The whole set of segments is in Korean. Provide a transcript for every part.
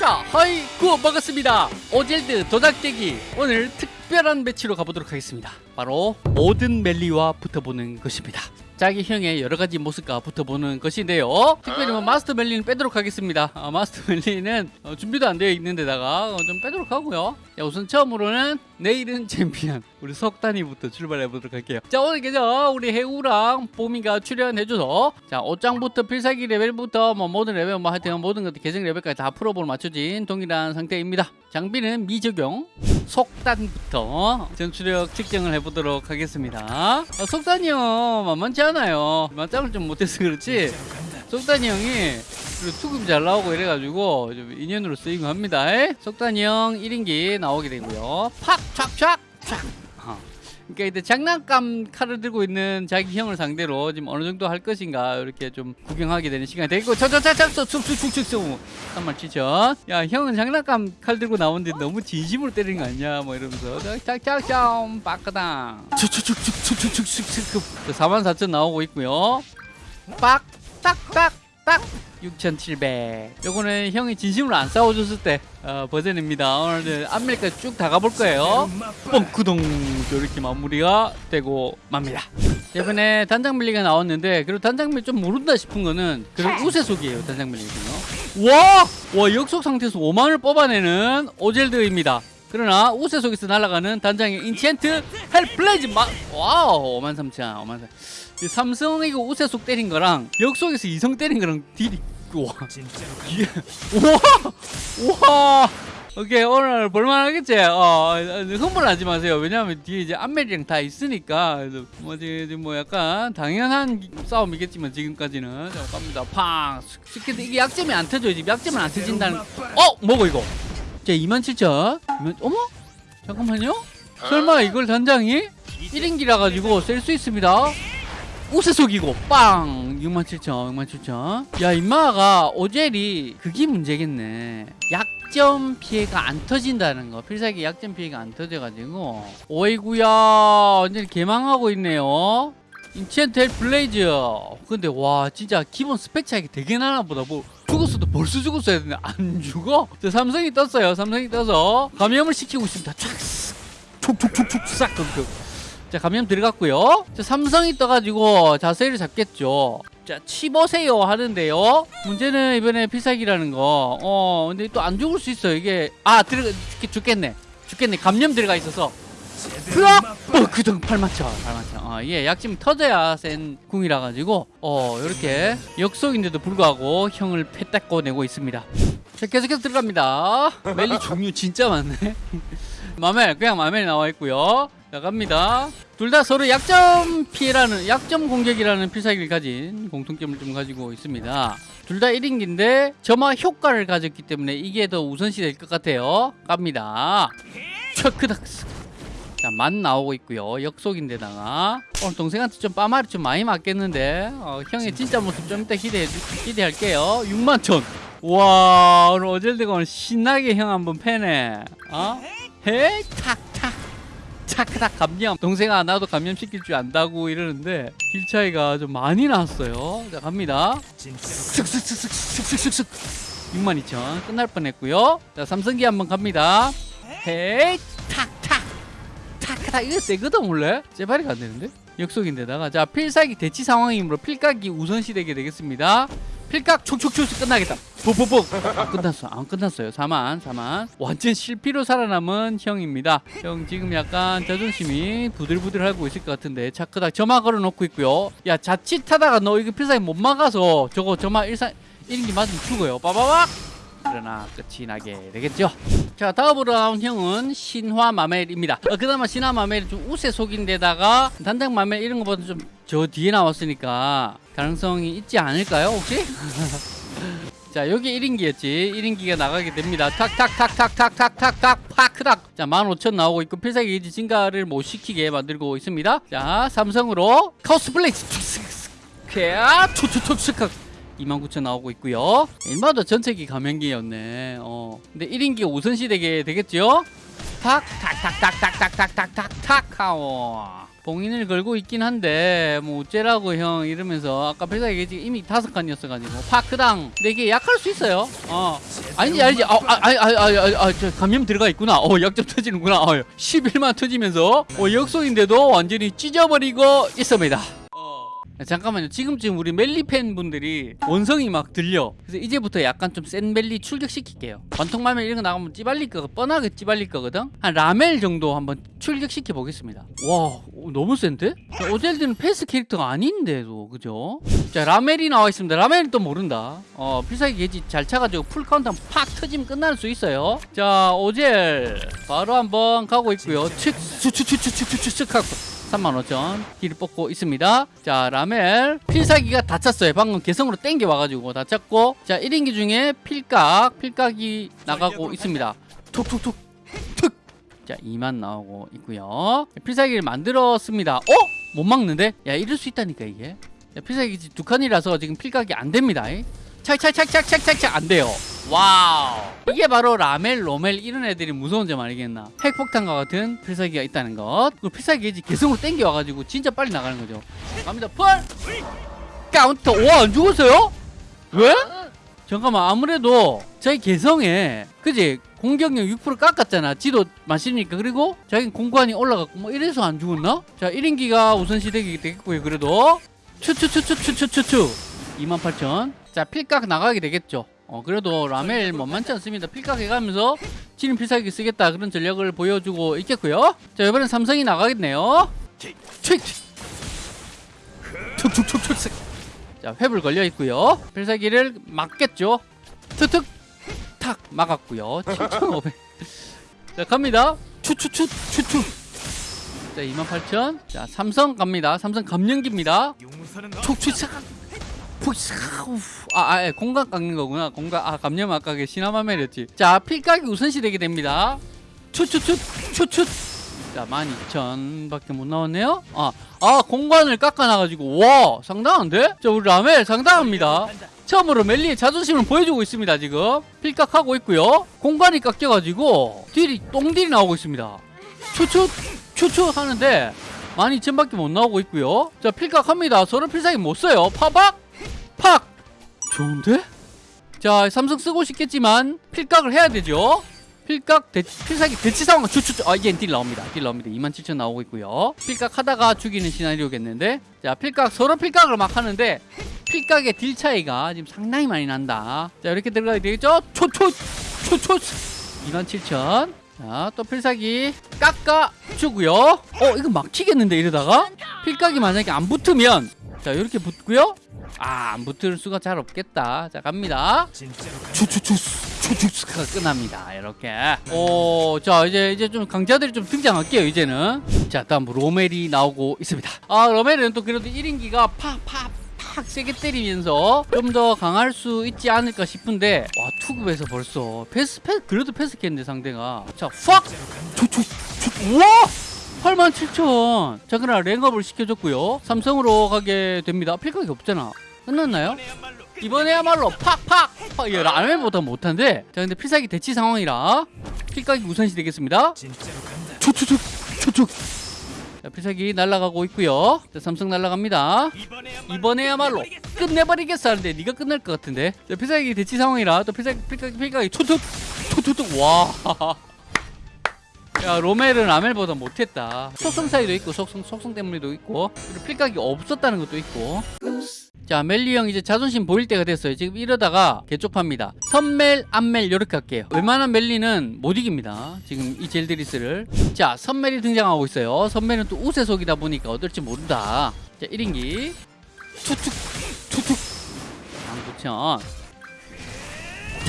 자, Hi 구호 반갑습니다. 오젤드 도작대기 오늘 특별한 매치로 가보도록 하겠습니다. 바로 모든 멜리와 붙어보는 것입니다. 자기 형의 여러 가지 모습과 붙어보는 것인데요. 특별히 뭐 마스터 멜리는 빼도록 하겠습니다. 아, 마스터 멜리는 어, 준비도 안 되어 있는 데다가 어, 좀 빼도록 하고요. 자, 우선 처음으로는 내일은 챔피언 우리 석단이부터 출발해 보도록 할게요. 자 오늘 계정 우리 해우랑 뽀미가 출연해줘서 자 옷장부터 필살기 레벨부터 뭐 모든 레벨 뭐 하여튼 모든 것들 계정 레벨까지 다 프로볼 맞춰진 동일한 상태입니다. 장비는 미적용 속단부터 전투력 측정을 해보도록 하겠습니다. 어, 속단이 형 만만치 않아요. 맞짱을 좀 못해서 그렇지. 속단이 형이 그리고 투급이 잘 나오고 이래가지고 좀 인연으로 쓰이고 합니다. 에? 속단이 형 1인기 나오게 되고요. 팍! 촥 촥! 촥! 어. 그러니까 이제 장난감 칼을 들고 있는 자기 형을 상대로 지금 어느 정도 할 것인가 이렇게 좀 구경하게 되는 시간이 되고 저저저저 쑥쑥쑥쑥쑥 3만 7천 야 형은 장난감 칼 들고 나오는데 너무 진심으로 때리는 거 아니야 뭐 이러면서 짝짝짝 빠까당 4만 4천 나오고 있고요 빡 딱딱 딱 6,700 요거는 형이 진심으로 안 싸워줬을 때 어, 버전입니다. 오늘 앞밀까지 쭉 다 가볼 거예요. 뻥크동 이렇게 마무리가 되고 맙니다. 이번에 단장 밀리가 나왔는데 그리고 단장 밀리 좀 모른다 싶은 거는 그런 우세속이에요 단장 밀리거든요. 와! 와 역속 상태에서 5만을 뽑아내는 오젤드입니다 그러나 우세 속에서 날아가는 단장의 Enchant Hellblaze 마... 와우 5만 3천 5만 3천 이 삼성이고 우세 속 때린 거랑 역속에서 이성 때린 거랑 딜이 와. 이게 우와 우와. 오케이 오늘 볼만하겠지? 어 흥분하지 마세요. 왜냐하면 뒤에 이제 안멜이랑 다 있으니까. 뭐지 뭐 약간 당연한 싸움이겠지만 지금까지는. 자 갑니다. 팡. 스킬 이게 약점이 안 터져요. 지금 약점은 안 터진다는. 어 뭐고 이거 자 27,000 2만... 어머? 잠깐만요. 설마 이걸 단장이? 1인기라 가지고 쓸 수 있습니다. 우세속이고 빵! 67,000 67,000 야 임마가 오젤이 그게 문제겠네. 약점 피해가 안 터진다는 거. 필살기 약점 피해가 안 터져가지고. 오이구야 완전히 개망하고 있네요. Enchant Hellblaze. 근데 와 진짜 기본 스펙 차이가 되게 나나 보다. 뭐 죽었어도 벌써 죽었어야 되는데 안 죽어? 저 삼성이 떴어요. 삼성이 떠서 감염을 시키고 있습니다. 촥 촉촉촉촉 싹 그, 자 감염 들어갔고요. 자 삼성이 떠가지고 자세를 잡겠죠. 자 치보세요 하는데요. 문제는 이번에 필살기라는 거 어 근데 또 안 죽을 수 있어 이게 아 들어가 죽, 죽겠네. 죽겠네. 감염 들어가 있어서 플럭! 어, 그동 8만천 8만천 어, 예, 약점 터져야 센 궁이라 가지고 어 이렇게 역속인데도 불구하고 형을 패닦고 내고 있습니다. 자 계속해서 들어갑니다. 멜리 종류 진짜 많네. 마멜 그냥 마멜이 나와 있고요. 자 갑니다. 둘 다 서로 약점 피해라는 약점 공격이라는 필살기를 가진 공통점을 좀 가지고 있습니다. 둘 다 1인기인데 점화 효과를 가졌기 때문에 이게 더 우선시 될 것 같아요. 갑니다. 척크닥스 자, 만 나오고 있고요. 역속인데다가 오늘 동생한테 좀 빠마리 좀 많이 맞겠는데 어, 형의 진짜 모습 좀 이따 기대해 기대할게요. 6만 천. 와 오늘 어젤드가 오늘 신나게 형 한번 패네. 어? 헤이 탁탁 탁탁 감염. 동생아 나도 감염 시킬 줄 안다고 이러는데 길 차이가 좀 많이 났어요. 자 갑니다. 슥슥슥슥슥슥슥 6만 2천 끝날 뻔했고요. 자 삼성기 한번 갑니다. 헤이 타크다 이거 세거든 원래? 제발이가 안 되는데? 역속인데다가. 자 필살기 대치 상황이므로 필각이 우선시 되게 되겠습니다. 필각 촉촉촉 끝나겠다. 뽀뽀뽀 안 끝났어 안 끝났어요. 4만 4만. 완전 실피로 살아남은 형입니다. 형 지금 약간 자존심이 부들부들하고 있을 것 같은데 차크다 점화 걸어놓고 있고요. 야 자칫하다가 너 이거 필살기 못 막아서 저거 점화 일산 1인기 맞으면 죽어요. 빠바박 그러나 끝이 나게 되겠죠. 자 다음으로 나온 형은 신화 마멜입니다. 어, 그나마 신화 마멜이 좀 우세 속인데다가 단장 마멜 이런 거보다 좀 저 뒤에 나왔으니까 가능성이 있지 않을까요 혹시? 자 여기 1인기였지. 1인기가 나가게 됩니다. 탁탁탁탁탁탁탁탁 파크닥. 자 15,000 나오고 있고 필살기 게이지 증가를 못 시키게 만들고 있습니다. 자 삼성으로 Chaos Blaze 캬 투투투 스카 29,000 나오고 있고요. 일마도 전체기 감염기였네. 어. 근데 1인기가 우선시 되게 되겠죠? 탁! 탁탁탁탁탁탁탁탁탁 하오 봉인을 걸고 있긴 한데 뭐 어째라고 형 이러면서 아까 배사기 이미 다섯 칸이었어가지고. 파크당. 근데 이게 약할 수 있어요. 어. 아니지 아니지. 아아 아 아 아 저 감염 들어가 있구나. 어 약점 터지는구나. 어 11만 터지면서. 어 역속인데도 완전히 찢어버리고 있습니다. 야, 잠깐만요 지금쯤 우리 멜리 팬 분들이 원성이 막 들려 그래서 이제부터 약간 좀 센 멜리 출격시킬게요 관통마멜 이런 거 나가면 찌발릴 거 뻔하게 찌발릴 거거든 한 라멜 정도 한번 출격시켜 보겠습니다 와 오, 너무 센데? 자, 오젤드는 패스 캐릭터가 아닌데도 그죠? 자 라멜이 나와 있습니다 라멜은 또 모른다 어 필살기 게지 잘 차가지고 Full Counter 한번 팍 터지면 끝날 수 있어요 자 오젤 바로 한번 가고 있고요 칙축축축축축축 하고 35,000 딜을 뽑고 있습니다. 자, 라멜 필살기가 다 찼어요. 방금 개성으로 땡겨 와가지고 다 찼고 자, 1인기 중에 필각, 필각이 나가고 있습니다. 툭툭툭 툭. 자, 2만 나오고 있고요. 필살기를 만들었습니다. 어? 못 막는데? 야, 이럴 수 있다니까 이게. 야, 필살기 두 칸이라서 지금 필각이 안 됩니다. 찰찰찰찰찰찰찰 안 돼요. 와우. 이게 바로 라멜, 로멜 이런 애들이 무서운 점 아니겠나. 핵폭탄과 같은 필살기가 있다는 것. 그 필살기 이제 개성으로 땡겨 와가지고 진짜 빨리 나가는 거죠. 갑니다. Full! Counter. 와, 안 죽었어요? 왜? 잠깐만 아무래도 자기 개성에 그지 공격력 6% 깎았잖아 지도 마시니까 그리고 자기 공관이 올라갔고 뭐 이래서 안 죽었나? 자 1인기가 우선시되기 되겠고요 그래도 추추추추추추추추 28,000 자 필각 나가게 되겠죠 어 그래도 라멜 만만치 않습니다 필각 해가면서 지는 필살기 쓰겠다 그런 전략을 보여주고 있겠고요 자 이번엔 삼성이 나가겠네요 칙 툭툭툭툭 자 회불 걸려 있고요 필살기를 막겠죠 툭툭 탁 막았고요 7,500. 자 갑니다. 추추추 추추. 자 28,000. 자 삼성 갑니다. 삼성 감염기입니다. 촉추착. 아, 아 예, 공각 깎는 거구나. 공각 아 감염 아까 그 시나마멜이었지. 자 필각이 우선시 되게 됩니다. 추추추 추추. 자 12,000밖에 못 나왔네요. 아, 아 공간을 깎아놔가지고 와 상당한데? 자 우리 라멜 상당합니다. 처음으로 멜리의 자존심을 보여주고 있습니다 지금 필각하고 있고요 공간이 깎여가지고 딜이 똥딜이 나오고 있습니다 추추 추추 하는데 12,000밖에 못 나오고 있고요 자 필각합니다 서로 필살기 못 써요 파박 팍 좋은데? 자 삼성 쓰고 싶겠지만 필각을 해야 되죠 필각 대, 필살기 대치 상황 추추 아 이제 딜 나옵니다 딜 나옵니다 27,000 나오고 있고요 필각 하다가 죽이는 시나리오겠는데 자 필각 서로 필각을 막 하는데 필각의 딜 차이가 지금 상당히 많이 난다. 자, 이렇게 들어가야 되겠죠? 초초! 초초! 27,000. 자, 또 필살기 깎아 주고요. 어, 이거 막히겠는데, 이러다가? 필각이 만약에 안 붙으면, 자, 이렇게 붙고요. 아, 안 붙을 수가 잘 없겠다. 자, 갑니다. 추추추, 추추추가 끝납니다. 이렇게. 오, 자, 이제, 이제 좀 강자들이 좀 등장할게요, 이제는. 자, 다음 로멜이 나오고 있습니다. 아, 로멜은 또 그래도 1인기가 팍, 팍, 팍 세게 때리면서 좀 더 강할 수 있지 않을까 싶은데 와 투급에서 벌써 패스 패스 그래도 패스했는데 상대가 자팍 투투 우와 87,000. 자, 그러나 랭업을 시켜줬고요. 삼성으로 가게 됩니다. 필각이 없잖아. 끝났나요? 이번에야말로 팍팍! 팍! 예, 라멜보다 못한데. 자, 근데 필살기 대치 상황이라 필각이 우선시 되겠습니다. 초초초 초초. 자, 필살기 날아가고 있고요. 자, 삼성 날아갑니다. 이번에야말로 끝내버리겠어 하는데 네가 끝날 것 같은데. 자, 필살기 대치 상황이라 또 필살기 필각이 초초 초초초 와. 야 로멜은 라멜보다 못했다. 속성 차이도 있고 속성 속성 때문에도 있고 그리고 필각이 없었다는 것도 있고. 자 멜리 형 이제 자존심 보일 때가 됐어요. 지금 이러다가 개쪽파입니다. 선멜 암멜 이렇게 할게요. 웬만한 멜리는 못 이깁니다. 지금 이 젤드리스를. 자 선멜이 등장하고 있어요. 선멜은 또 우세속이다 보니까 어떨지 모른다. 자 1인기. 투툭 투툭. 19,000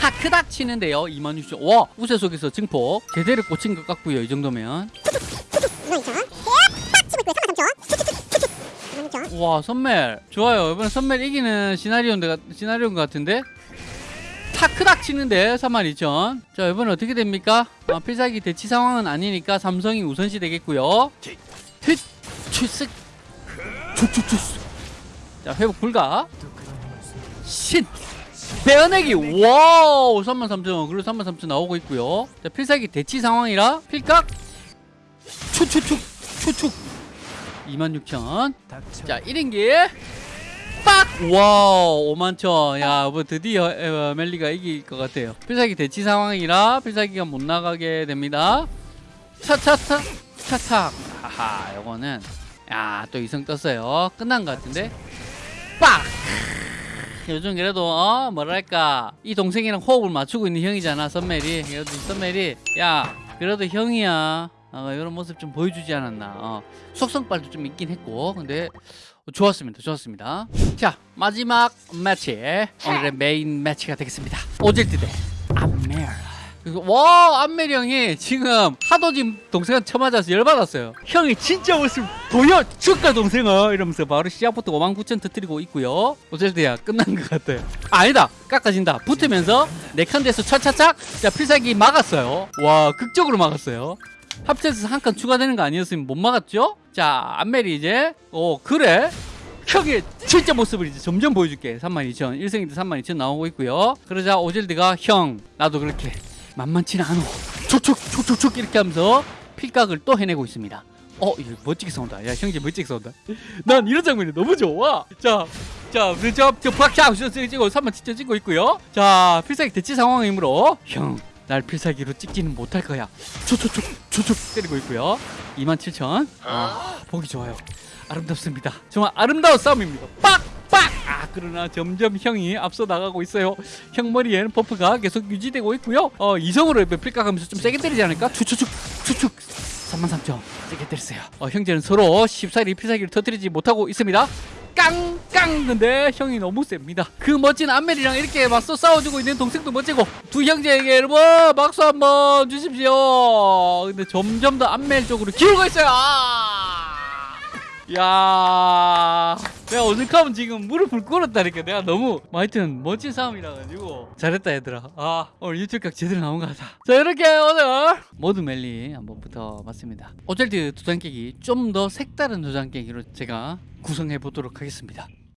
타크닥 치는데요 26,000와 우세 속에서 증폭 제대로 꽂힌 것 같고요 이 정도면 와 선멜 좋아요 이번엔 선멜 이기는 시나리오인데 시나리오인 것 같은데 타크닥 치는데 32,000. 자 이번엔 어떻게 됩니까? 아, 필살기 대치 상황은 아니니까 삼성이 우선시 되겠고요. 틉 추추추. 자 회복 불가. 신 빼어내기. 와우 33,000 그리고 33,000 나오고 있고요. 자 필살기 대치 상황이라 필각. 추추축 추축 26,000. 자 1인기. 빡! 와우 5만천. 야뭐 드디어 어, 멜리가 이길 것 같아요. 필살기 대치 상황이라 필살기가 못 나가게 됩니다. 차차차 차차. 하하 요거는. 야또 이성 떴어요. 끝난 것 같은데. 빡! 요즘 그래도 어 뭐랄까 이 동생이랑 호흡을 맞추고 있는 형이잖아 썸멜이. 그래도 썸멜이 야 그래도 형이야. 어, 이런 모습 좀 보여주지 않았나. 어, 속성빨도 좀 있긴 했고. 근데 좋았습니다 좋았습니다. 자 마지막 매치 오늘의 메인 매치가 되겠습니다. 오젤드 대. 그리고 와 암멜 형이 지금 하도 지금 동생한테 쳐맞아서 열받았어요. 형이 진짜 모습 보여줄까 동생아? 이러면서 바로 시작부터 5만 9천 터뜨리고 있고요. 오젤트야 끝난 것 같아요. 아니다 깎아진다. 붙으면서 네칸에서 차차착. 자 필살기 막았어요. 와 극적으로 막았어요. 합체해서 한 칸 추가되는 거 아니었으면 못 막았죠? 자, 안멜이 이제. 어 그래? 형의 진짜 모습을 이제 점점 보여줄게. 32,000 1승인데 32,000 나오고 있고요. 그러자 오젤드가 형 나도 그렇게 만만치는 않어 촉촉 촉촉촉 이렇게 하면서 필각을 또 해내고 있습니다 어 이거 멋지게 싸운다 야 형제 멋지게 싸운다 난 이런 장면이 너무 좋아 자 자, 그저 저 박샤 찍고 3만 진짜 찍고 있고요. 자, 필살기 대치 상황이므로 형, 날 필살기로 찍지는 못할 거야. 초초초 초초 때리고 있고요. 27,000. 아, 보기 좋아요. 아름답습니다. 정말 아름다운 싸움입니다. 빡! 그러나 점점 형이 앞서 나가고 있어요. 형 머리에는 버프가 계속 유지되고 있고요. 어, 이성으로 필각하면서 좀 세게 때리지 않을까? 추추축 추축 33,000 세게 때렸어요. 어, 형제는 서로 쉽사리 필살기를 터뜨리지 못하고 있습니다. 깡깡 근데 형이 너무 셉니다 그 멋진 안멜이랑 이렇게 맞서 싸워주고 있는 동생도 멋지고 두 형제에게 여러분 박수 한번 주십시오 근데 점점 더 안멜 쪽으로 기울고 있어요 아! 야 내가 오죽하면 지금 무릎을 꿇었다니까. 내가 너무 뭐 하여튼 멋진 싸움이라 가지고. 잘했다 얘들아. 아 오늘 유튜브 각 제대로 나온 것 같아. 자 이렇게 오늘 모두 멜리 한번 붙어봤습니다. 오젤드 도장 깨기 좀 더 색다른 도장 깨기로 제가 구성해 보도록 하겠습니다